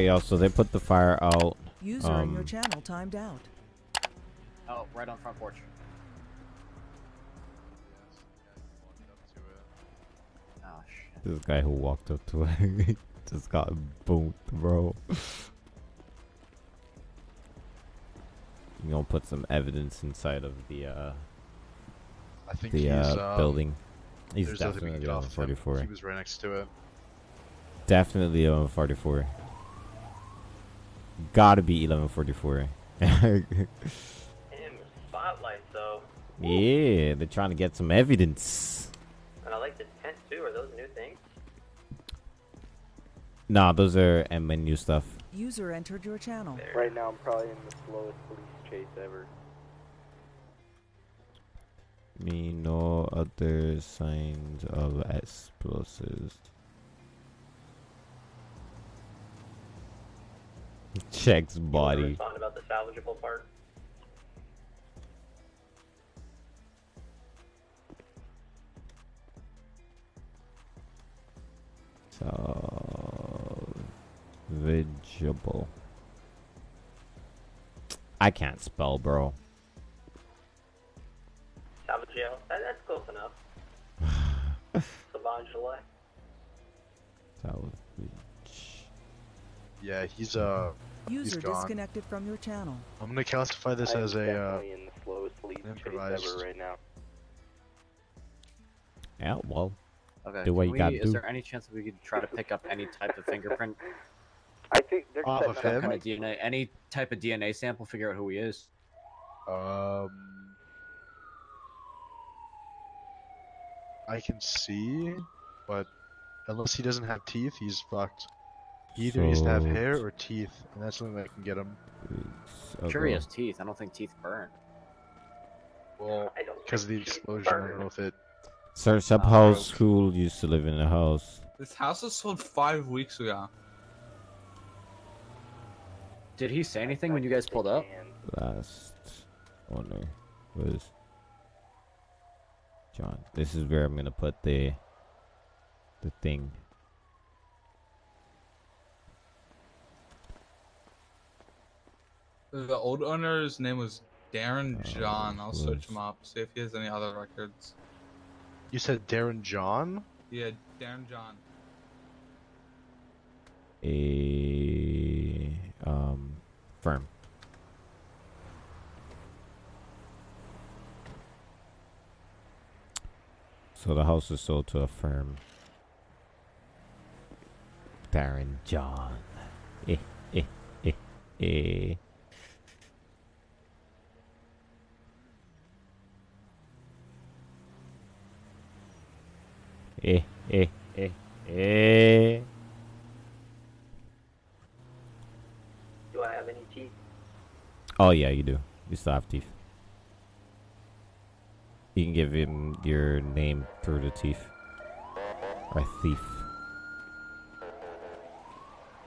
Alright, y'all, so they put the fire out. User in your Um, channel timed out. Oh, right on front porch. Oh shit. This guy who walked up to it just got boomed, bro. You gonna put some evidence inside of the uh I think the he's, uh um, building. He's there's nothing we can definitely on off 44. He was right next to it. Definitely 1144. Gotta be 1144. Damn, spotlight though. yeah, they're trying to get some evidence. And I like the tent too. Are those new things? Nah, those are M menu stuff. User entered your channel. Right now, I'm probably in the slowest police chase ever. Me no other signs of explosives. Checks body. About the salvageable part. Salvageable. I can't spell, bro. Salvageable. That, that's close enough. Salvageable. Salvage. Yeah, he's uh. he's User gone. disconnected from your channel. I'm gonna classify this I am as a uh, definitely in the slowest police chase improvised. ever right now. Yeah, well. Okay. Do what you we, gotta is do. there any chance that we could try to pick up any type of fingerprint? I think they're Off setting of up him? Kind of DNA, any type of DNA sample, figure out who he is. um. I can see, but unless he doesn't have teeth, he's fucked. He either needs to have hair or teeth, and that's something that can get him. Okay. Sure, he has teeth. I don't think teeth burn. Well, I don't because of the think he's explosion, I don't know if it. Sir, up Uh, house who used to live in the house. This house was sold five weeks ago. Did he say anything when you guys pulled up? Last owner was John. This is where I'm gonna put the the thing. The old owner's name was Darren Oh, John. I'll search him up, see if he has any other records. You said Darren John? Yeah, Darren John. A um firm. So the house is sold to a firm. Darren John. Eh, eh, eh, eh. Eh, eh, eh, eh. Do I have any teeth? Oh yeah, you do. You still have teeth. You can give him your name through the teeth. Or thief.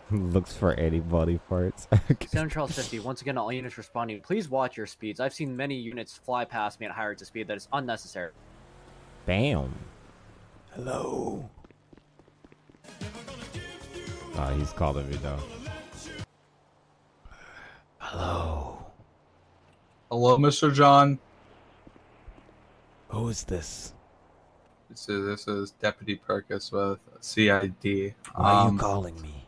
Looks for any body parts. Seven Charles 50. Once again, all units responding. Please watch your speeds. I've seen many units fly past me at higher rates of speed that is unnecessary. Bam. Hello. Oh, he's calling me though. Hello. Hello, Mr. John. Who is this? This is this is Deputy Perkis with CID. Why are Um, you calling me?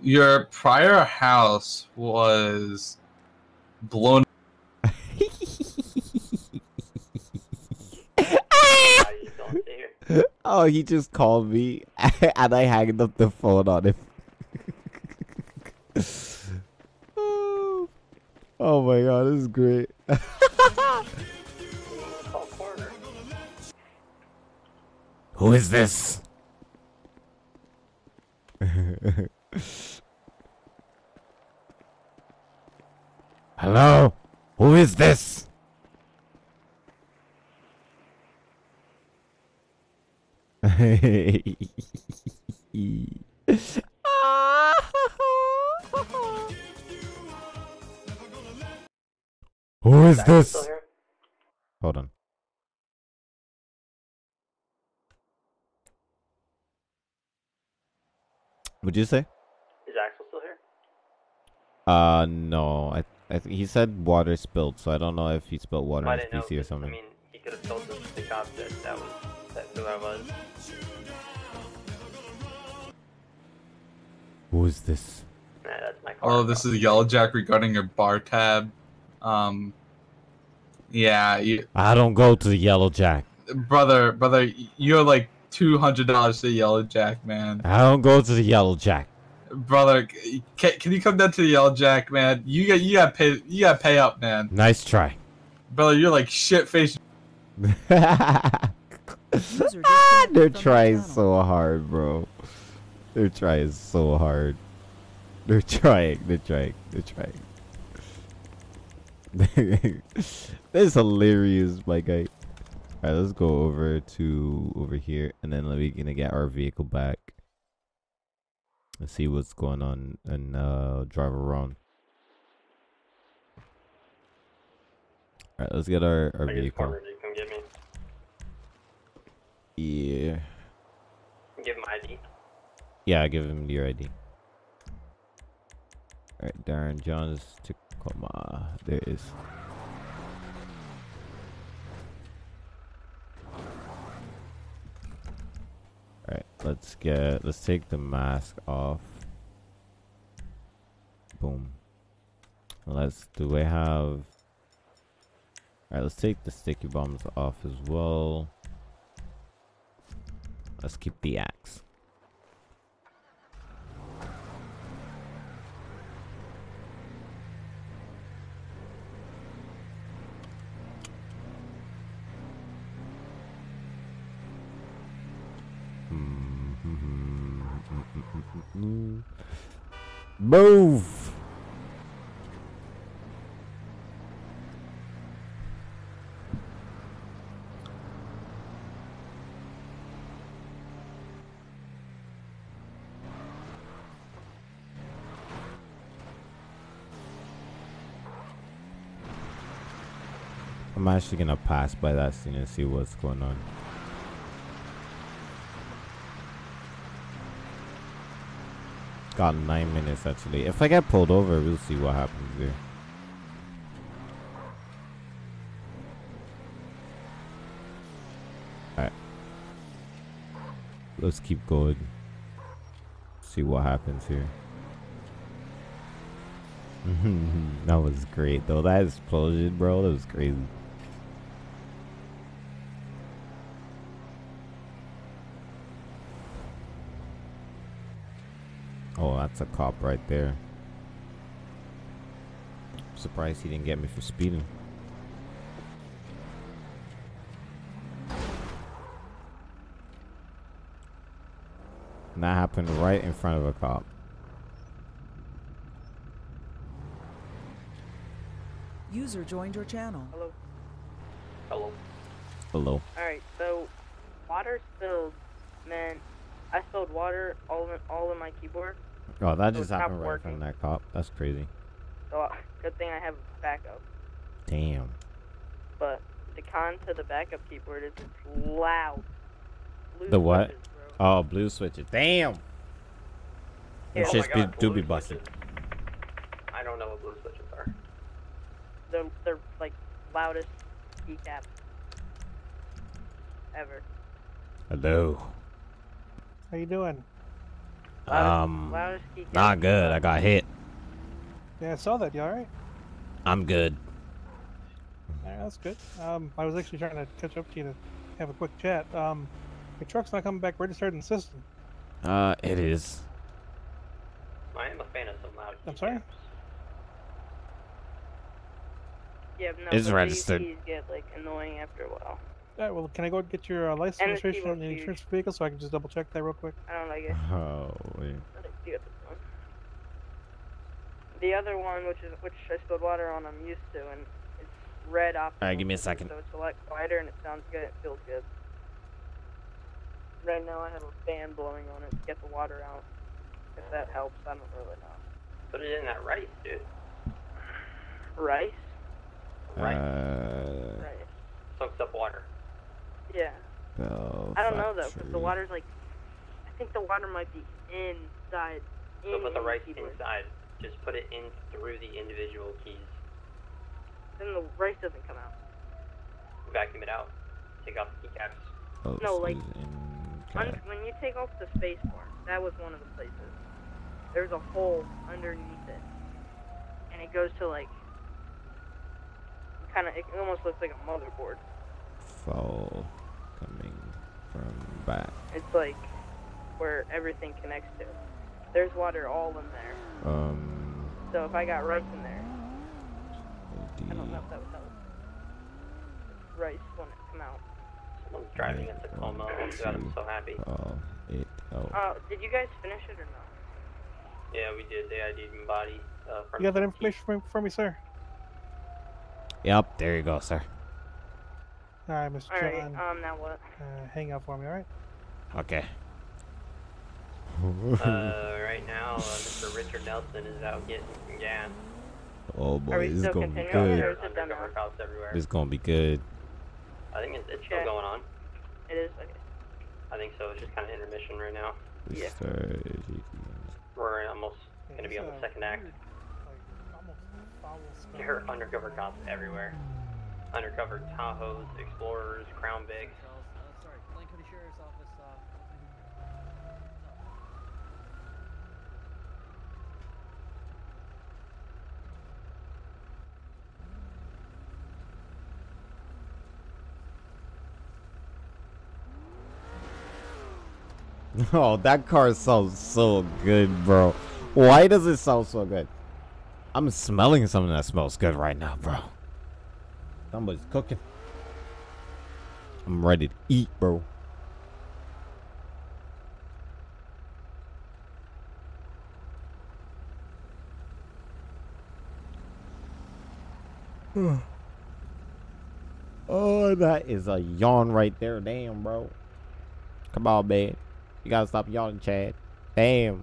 Your prior house was blown. Why you don't stay here? Oh, he just called me and I hanged up the phone on him. oh, oh my god, this is great. Who is this? Hello? Who is this? Who is this? Hold on. What'd you say? Is Axel still here? Uh, no. I, I he said water spilled, so I don't know if he spilled water I on his PC or something. I mean, he could have Who is this? Nah, that's my car. Oh, this is Yellow Jack regarding your bar tab. Um, yeah, you, I don't go to the Yellow Jack. brother, brother, you're like two hundred dollars to Yellow Jack, man. I don't go to the Yellow Jack. Brother, can, can you come down to the Yellow Jack, man? You got you got pay you got pay up, man. Nice try. Brother, you're like shit faced. User They're disconnected from your trying so hard, bro. They're trying so hard. They're trying. They're trying. They're trying. That's hilarious, my guy. Alright, let's go over to over here, and then we're gonna get our vehicle back. Let's see what's going on and uh, drive around. Alright, let's get our, our vehicle. cornered you. Come get me. Yeah. Give him ID. Yeah, give him your ID. Alright, Darren John's Tacoma. There it is. Alright, let's get let's take the mask off. Boom. Let's do we have Alright, let's take the sticky bombs off as well. Let's keep the axe. Move! I'm actually gonna pass by that scene and see what's going on. Got nine minutes actually. If I get pulled over, we'll see what happens here. Alright. Let's keep going. See what happens here. that was great though. That explosion, bro, that was crazy. Oh, that's a cop right there. I'm Surprised he didn't get me for speeding. And that happened right in front of a cop. User joined your channel. Hello. Hello. Hello. Alright, so water spilled meant I spilled water all in all in my keyboard. Oh, that So just happened right in front of that cop. That's crazy. So uh, good thing I have a backup. Damn. But the con to the backup keyboard is it's loud. Blue The what? switches, bro. Oh, blue switches. Damn. Them Yeah. Oh my shits be, do be busted. I don't know what blue switches are. They're they're like loudest keycaps ever. Hello. How you doing? Loudest, Um, not good. I got hit. Yeah, I saw that. You all right? I'm good. All right, that's good. Um, I was actually trying to catch up to you to have a quick chat. Um, your truck's not coming back registered in the system. Uh, it is. I am a fan of some loud. I'm sorry? keycaps. Yeah, no, It's registered. These get like annoying after a while. All right, well, can I go and get your uh, license And registration on keyboard's the huge. insurance vehicle so I can just double check that real quick? I don't like it. Oh, wait. I think you got one. The other one, which is which I spilled water on, I'm used to, and it's red off. Alright, give me a second. So it's a lot quieter and it sounds good. It feels good. Right now, I have a fan blowing on it to get the water out. If that helps, I don't really know. Put it in that rice, dude. Rice? Right. Uh, Rice. Soaks up water. Yeah. Bell I don't know though, 'cause Factory. the water's like. I think the water might be inside. So in put the the rice keyboard. inside. Just put it in through the individual keys. Then the rice doesn't come out. Vacuum it out. Take off the keycaps. Oh, No, like- excuse- in Un- cat. when you take off the space bar, that was one of the places. There's a hole underneath it, and it goes to like, kind of. It almost looks like a motherboard. Fall coming from back. It's like where everything connects to. There's water all in there. Um, So if I got rice in there, I don't know if that would help. Rice wouldn't come out. Someone's driving a Tacoma. Oh god, I'm so happy. Oh, it. Oh. Uh, did you guys finish it or not? Yeah, we did. They ID'd and body. Uh, You got that information for, for me, sir? Yep, there you go, sir. All right, Mr. All right. John. Um. Now what? Uh, hang out for me, all right? Okay. Uh, right now, uh, Mr. Richard Nelson is out getting some gas. oh boy, this is gonna be good. is it done Undercover now? cops everywhere. This is gonna be good. I think it's, it's still Okay. going on. It is okay. I think so. It's just kind of intermission right now. Yeah. Start- We're almost gonna be on the uh, second act. weird, like, almost foul. There are undercover cops everywhere. Undercover Tahoes, Explorers, Crown. Uh, Oh, that car sounds so good, bro. Why does it sound so good? I'm smelling something that smells good right now, bro. Somebody's cooking. I'm ready to eat, bro. oh, that is a yawn right there. Damn, bro. Come on, man. You gotta stop yawning, Chad. Damn.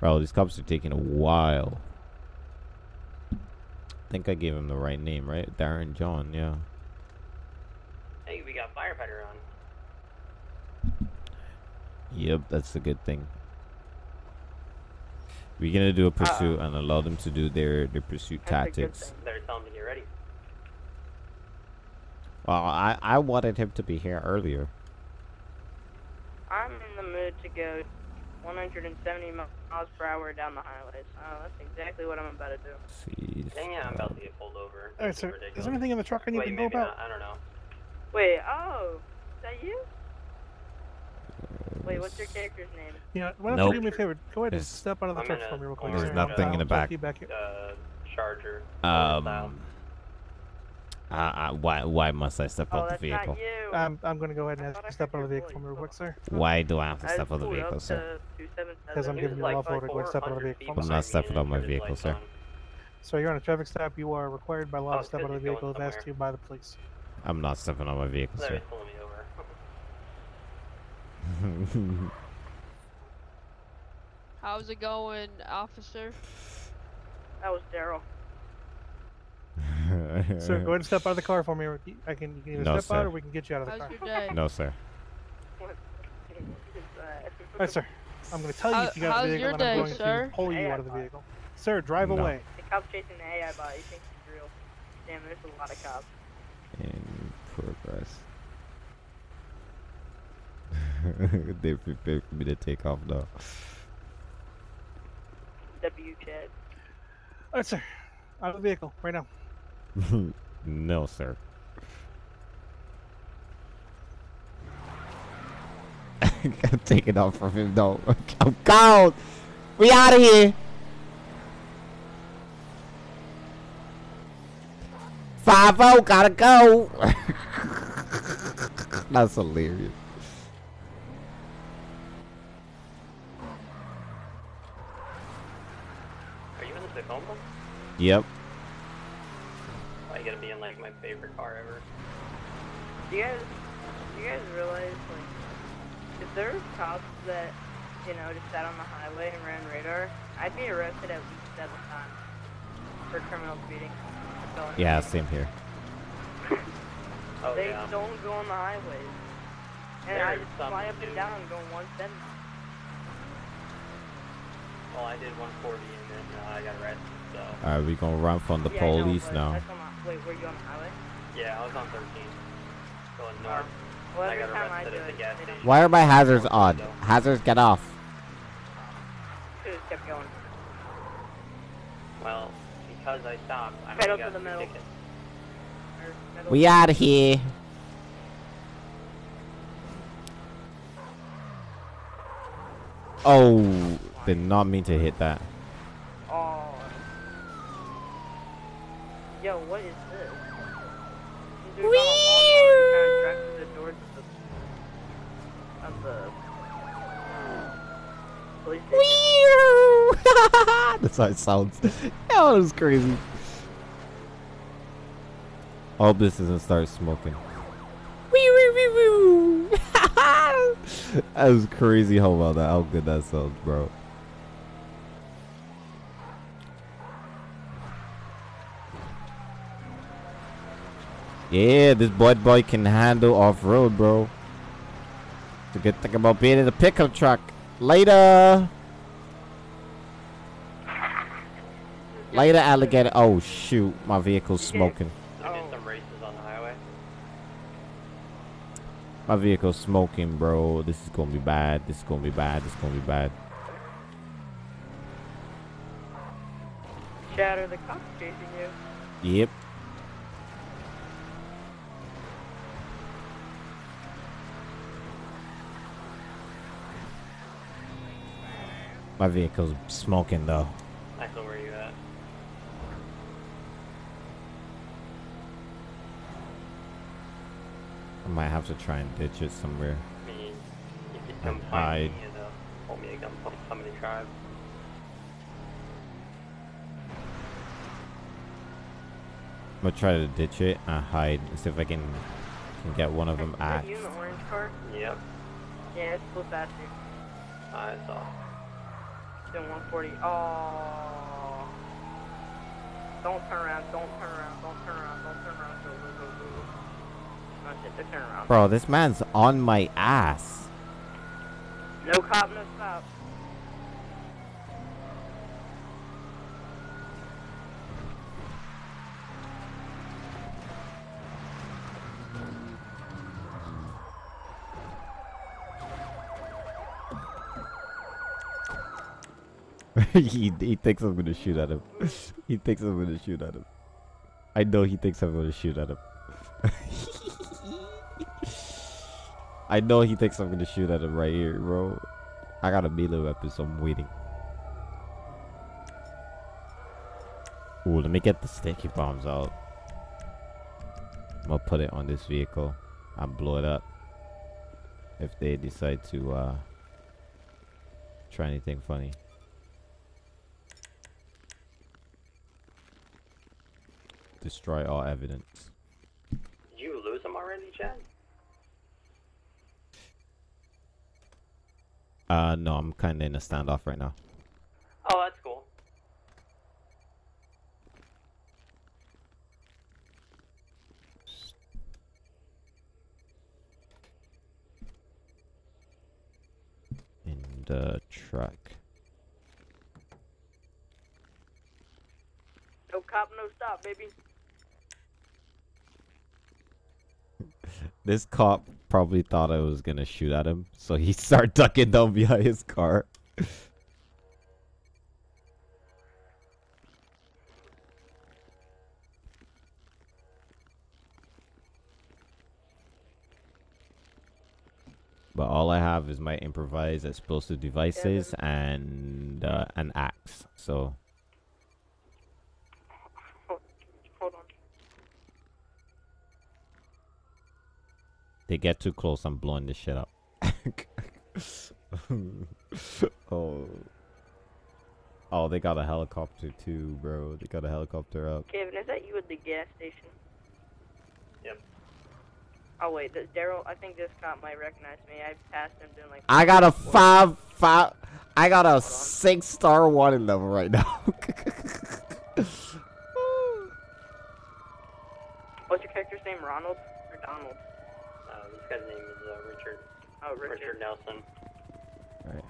Bro, these cops are taking a while. I think I gave him the right name, right? Darren John, yeah. Hey, we got firefighter on. Yep, that's a good thing. We're gonna do a pursuit and allow them to do their, their pursuit That's a good tactics. thing. Better tell him to get ready. Well, I, I wanted him to be here earlier. I'm in the mood to go 170 miles per hour down the highways. Oh, that's exactly what I'm about to do. See. Dang yeah, I'm about to get pulled over. All right, This is sir. Is there anything in the truck I need Wait, to know about? not. I don't know. Wait, oh, is that you? Wait, what's your character's name? Yeah, why don't Nope. you do me a favor? Go ahead and There's- step out of the I'm truck in a for me real quick. There's sir. nothing I'll- in the I'll back. take you back here. Uh, Charger. Um. Uh, uh, why why must I step Oh, out the vehicle? not you. I'm, I'm going to go ahead and I ask thought to step out of the vehicle for real quick, sir. Why do I have to step out of the vehicle, sir? Because I'm He giving you a like lawful order to go step out of the vehicle. feet I'm not stepping and out my vehicle, lights sir. So you're on a traffic stop. You are required by law Oh, to step out of the vehicle if asked to you by the police. I'm not stepping on my vehicle, sir. pulling me over. How's it going, officer? That was Daryl. Sir, go ahead and step out of the car for me. I can, you can either No, step out or we can get you out of the How's car. your day? no, sir. What is that? All right, sir. I'm going to tell you How- if you got the vehicle, and I'm going sir? to pull you Hey, out of the I'm fine. vehicle. Sir, drive No. away. The cop's chasing the AI bot. He thinks he's real. Damn, there's a lot of cops. In progress. they prepared for me to take off now. W Chad. All right, sir. Out of the vehicle right now. no, sir. I'm taking off from him, though. Oh, I'm gone. We out of here. Five O, gotta go. That's hilarious. Are you in the Tacoma? Yep my favorite car ever. Do you guys, do you guys realize, like, if there cops that, you know, just sat on the highway and ran radar, I'd be arrested at least seven times for criminal speeding. Yeah, same here. oh, they yeah. don't go on the highways. And there I just fly up and down going 170. Well, I did 140 and then uh, I got arrested, so... Alright, we gonna run from the yeah, police know, now. Wait, were you on the highway? Yeah, I was on 13. Going north. Well, I got arrested I at the gas station. Why are my hazards on? Hazards, get off. Just kept going. Well, because I stopped, I Pedal to the middle. Ticket. We out of here. Oh, did not mean to hit that. what is this? Wee kind of the of the, of the Wee That's how it sounds. that was crazy. All hope this doesn't start smoking. Wee wee wee wee. that was crazy. How well that? How good that sounds, bro. Yeah, this boy boy can handle off-road, bro. It's a good thing about being in a pickup truck. Later! Later, alligator. Oh, shoot. My vehicle's smoking. My vehicle's smoking, bro. This is gonna be bad. This is gonna be bad. This is gonna be bad. Shatter the cop's chasing you. Yep. My vehicle's smoking though. I saw where you at. I might have to try and ditch it somewhere. I mean, if you come find me, though, hold me a gunpoint, come in the tribe. I'm gonna try to ditch it and hide and see if I can, can get one of them axed. Are you in the orange car? Yep. Yeah, it's a little faster. I saw than 140. Oh. Don't turn around, don't turn around, don't turn around, don't turn around. Oh, turn around. Bro, this man's on my ass. No cop, no stop. he, he thinks I'm gonna shoot at him. he thinks I'm gonna shoot at him. I know he thinks I'm gonna shoot at him. I know he thinks I'm gonna shoot at him right here, bro. I got a melee weapon, so I'm waiting. Ooh, let me get the sticky bombs out. I'm gonna put it on this vehicle and blow it up. If they decide to uh, try anything funny. destroy all evidence. You lose them already, Chad? Uh, no, I'm kind of in a standoff right now. Oh, that's cool. In the uh, truck. No cop, no stop, baby. This cop probably thought I was gonna shoot at him, so he started ducking down behind his car. but all I have is my improvised explosive devices and uh, an axe. So They get too close, I'm blowing this shit up. oh. Oh, they got a helicopter too, bro. They got a helicopter up. Kevin, is that you at the gas station? Yep. Oh wait, Daryl. I think this cop might recognize me. I passed him doing like. I got a four. five five. I got a six star wanted level right now. What's your character's name? Ronald. Oh, Richard, Richard Nelson. Alright.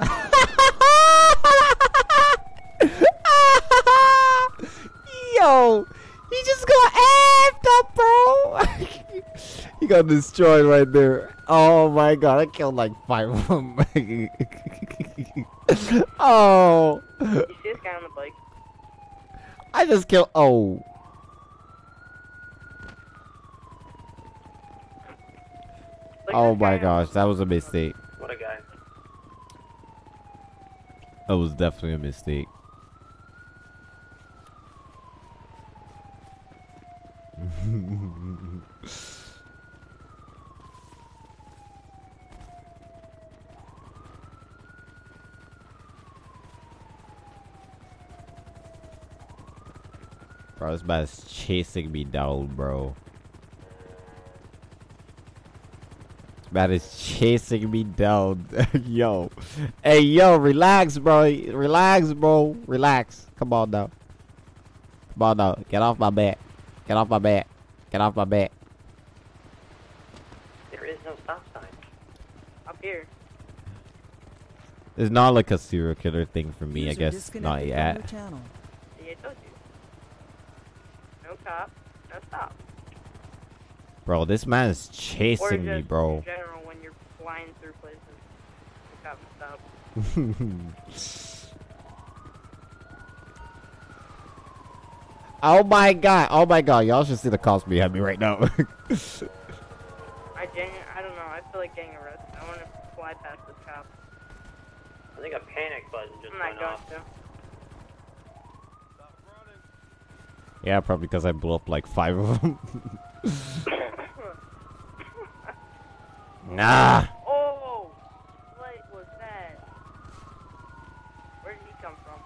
Yo, he just got amped bro. he got destroyed right there. Oh my god, I killed like five of them. oh. You see this guy on the bike? I just killed. Oh, oh my gosh, that was a mistake. What a guy. That was definitely a mistake. bro, this is chasing me down, bro. This man is chasing me down. yo. Hey, yo, relax, bro. Relax, bro. Relax. Come on now. Come on now. Get off my back. Get off my back. Get off my back. There is no stop sign. Up here. It's not like a serial killer thing for me, I guess. disconnected Not from yet. your channel. See, I told you. No cop, no stop. Bro, this man is or chasing me, bro. in general when you're flying through places. No cop, no stop. oh my god. Oh my god. Y'all should see the cops behind me right now. I genu- I don't know. I feel like getting arrested. I want to fly past this cop. I think a panic button just I'm not went going off. to. Yeah, probably because I blew up like five of them. nah. Oh, what was that? Where did he come from?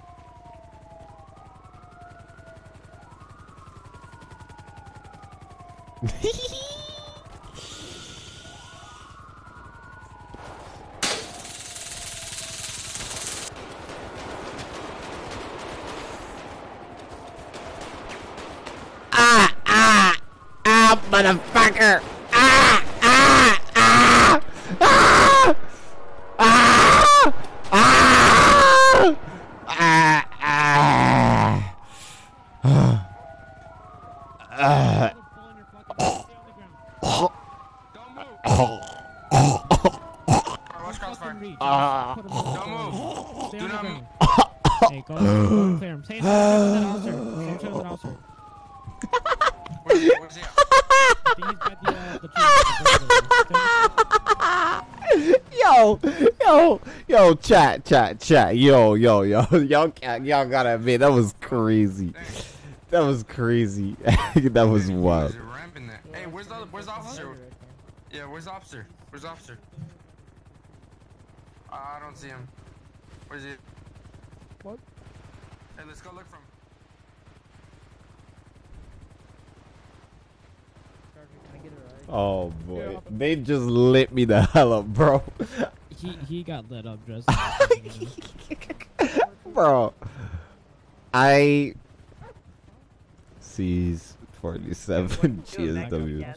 Ah, ah, ah, motherfucker. Ah, ah, ah, ah, ah, ah, ah, ah. Ah. Ah. Do not move. Hey, go, go clear him. Say something to that officer. Say something to that officer. Where's he at? I think he's got the, uh, the tree. yo, yo, yo, chat, chat, chat, yo, yo, yo, y'all, can't- y'all gotta admit that was crazy. That was crazy. that was wild. Ramping there. Hey, where's the where's the officer? Yeah, where's the officer? Where's the officer? Uh, I don't see him. Where's he? What? Hey, let's go look for him. Oh boy, they just lit me the hell up, bro. He he got lit up just. bro, I sees forty-seven GSW.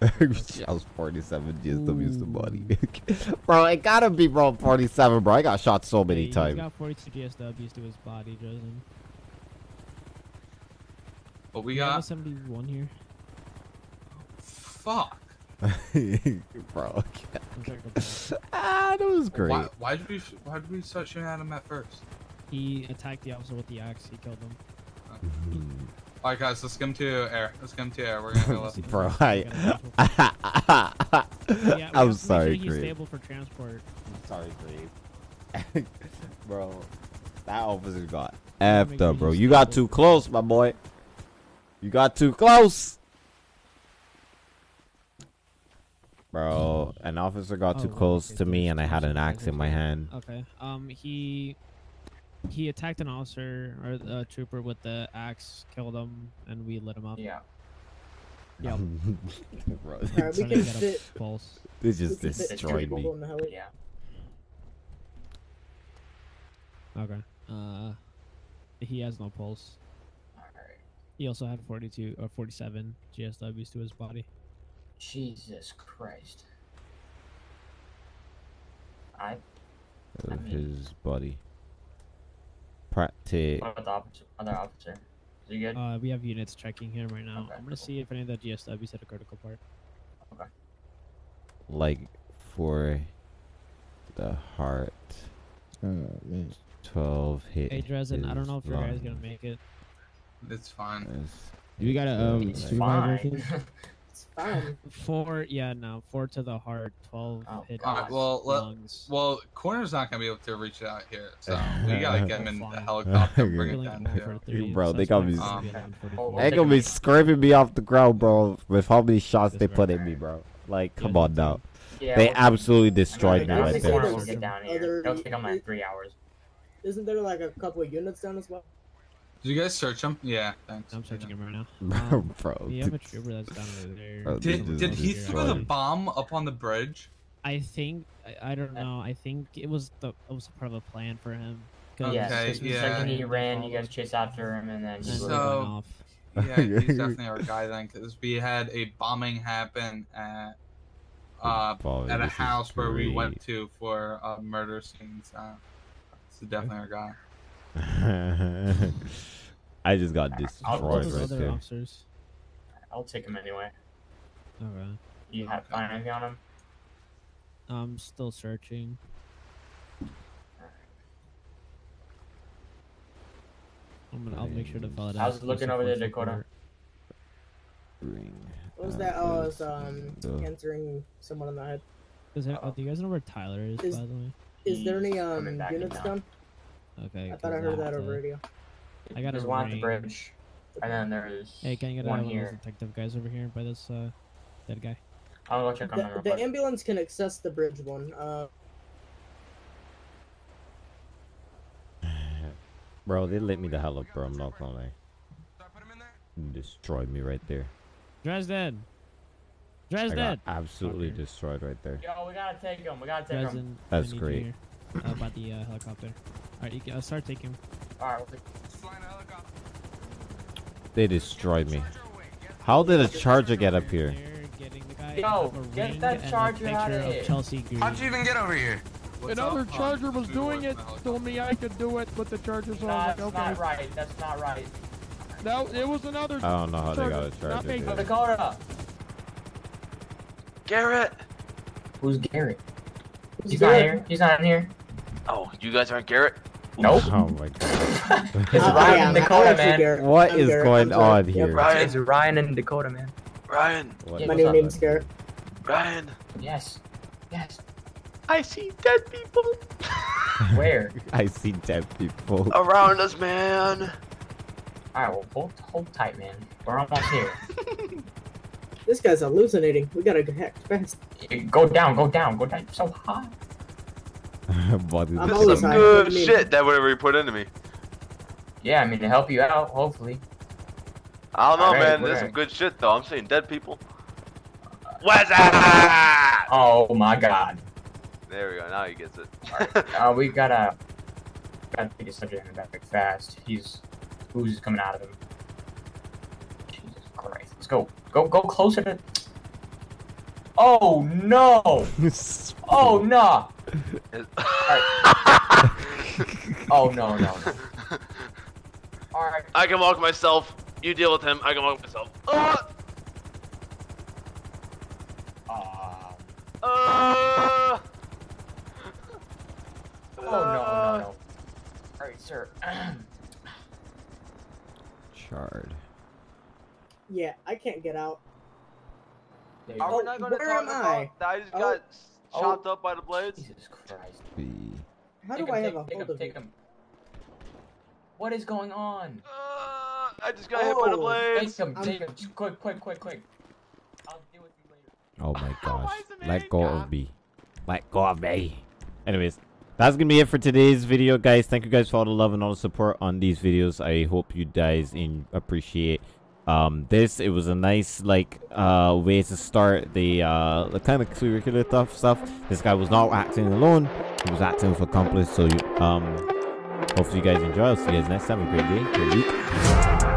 I was 47 GSW's the body. bro, it gotta be bro 47, bro. I got shot so many Hey, He's times. got 42 GSWs to his body, Justin. What we You have got? 71 here. Fuck. bro, ah, that was great. Why, why did we why did we start shooting at him at first? He attacked the officer with the axe. He killed him. Alright guys, let's come to air. Let's come to air. We're gonna go left. bro, I, Yeah, we have to I'm make sorry, sure he's Greg. stable for transport. I'm sorry, Greg. bro, that officer got effed up, bro. You got too close, my boy. You got too close. Bro, an officer got too Oh, close okay, to me and I had an axe in my hand. Okay. Um, he he attacked an officer or a trooper with the axe, killed him, and we lit him up. Yeah. Yep. Bro, Alright, we can get a fit. pulse. They just we can fit two destroyed me. in the heli. Yeah. Okay. Uh, he has no pulse. Alright. He also had 42 or 47 GSWs to his body. Jesus Christ. I. I mean- his body. Practice. What about the officer, other officer? Is You good? Uh, we have units checking here right now. I'm gonna see if any of the GSWs hit a critical part. Okay. Like for the heart. Oh man. Twelve hit. Hey, Dresden, I don't know if your guys gonna make it. It's fine. Do we got a, um, It's supervisor fine. version? It's fine. Four, yeah, no, four to the heart, twelve hit All right, well, lungs. well, coroner's not gonna be able to reach out here, so we gotta get him in the helicopter, bring it down here. bro, they got me. Um, They gonna be scraping me off the ground, bro, with how many shots they put in me, bro. Like, come on now. Yeah, they well, absolutely destroyed me I don't right think there. corner will get down here. Other- It'll take them like three hours. Isn't there like a couple of units down as well? Did you guys search him? Yeah, thanks. I'm searching him right now. Bro, Um, bro, We have a trooper that's down over there. Bro, Did did he throw the bomb up on the bridge? I think I, I don't know. I think it was the it was part of a plan for him. 'cause- Yes, Okay, because the yeah. second he ran, you guys chased after him, and then he And was went So- off. Yeah, he's definitely our guy then, because we had a bombing happen at uh Boy, at a house where we went to for uh, murder scenes. Uh, this is definitely our guy. I just got I'll- destroyed right there. officers. I'll take him anyway. Okay. You have find anything on him? I'm still searching. I'm gonna, I'll make sure to follow it. How's it looking over there, Dakota? Ring. What was that? Oh, I was um the- answering someone in the head. Is there, oh, do you guys know where Tyler is, Is- by the way? Is there any um coming back in units now. Done? Okay. I thought I 'cause heard that over to- radio. I got There's a one at the bridge, and then there's Hey, can you get one one of those here. detective guys over here by this uh dead guy? I'll go check on him The, the ambulance can access the bridge one. Uh, Bro, they lit me the hell up, bro. I'm not gonna lie. Destroyed me right there. Dresden. I got Dresden. absolutely destroyed right there. Yo, we gotta take him. We gotta take him. Dresden. I That's great. here, uh, about the uh, helicopter. All right, you can, uh, start taking. All right, we'll take- They destroyed me. How did a charger get up here? Getting Yo, get that charger picture outta of here. Chelsea How'd you even get over here? What's Another up, charger was Who doing it, in the helicopter? told me I could do it, but the charger's so I That's like, not okay. right. That's not right. No, it was another. I don't know how they got a Not charger. me. dude. Dakota. Garrett! Who's Garrett? He's Garrett? not here. He's not in here. Oh, you guys aren't Garrett? Nope. Oh my god. It's I- I Ryan am. and Dakota, man. Garrett. What I'm is Garrett. going I'm on Yep. here? Ryan! It's Ryan and Dakota, man. Ryan! What- My what's new up, name's bud? Garrett. Ryan! Yes. Yes. I see dead people Where? I see dead people. around us, man! All right. Well, hold hold tight, man. We're almost here. This guy's hallucinating. We gotta go heck fast. Go down. Go down. Go down. So high. Body I'm This always is some good What do you mean? shit that whatever you put into me. Yeah, I mean to help you out, hopefully. I don't know, Alright, man. we're There's right. some good shit, though. I'm seeing dead people. What's that? Oh my God. There we go. Now he gets it. Uh, we gotta gotta take a subject in the back fast. He's who's coming out of him. Jesus Christ. Let's go. Go go closer to Oh no! Oh no! Oh no no no. Alright. I can walk myself. You deal with him. I can walk myself. Ah! Uh, Ah! oh no no no. Alright, sir. Shard. Yeah, I can't get out. There you Are go. we not going to where talk am about I? I just Oh. got Oh. chopped up by the blades? Jesus Christ. B. How Take do him, I take have a him, take hold him, of take him. What is going on? Uh, I just got hit by the Oh, blades. Take him, I'm- take him. Quick, quick, quick, quick. I'll deal with you later. Oh my gosh. Let go of me. Let go of me. Anyways, that's gonna be it for today's video, guys. Thank you guys for all the love and all the support on these videos. I hope you guys appreciate um this. It was a nice like uh way to start the uh the kind of curricular stuff stuff. This guy was not acting alone. He was acting with accomplice. So you um hopefully you guys enjoy. I'll see you guys next time. A great day. Great week.